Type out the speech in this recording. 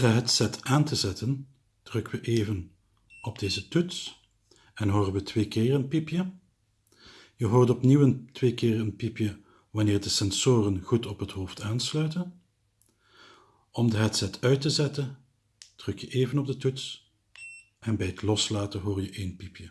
De headset aan te zetten, drukken we even op deze toets en horen we twee keer een piepje. Je hoort opnieuw een, twee keer een piepje wanneer de sensoren goed op het hoofd aansluiten. Om de headset uit te zetten, druk je even op de toets en bij het loslaten hoor je één piepje.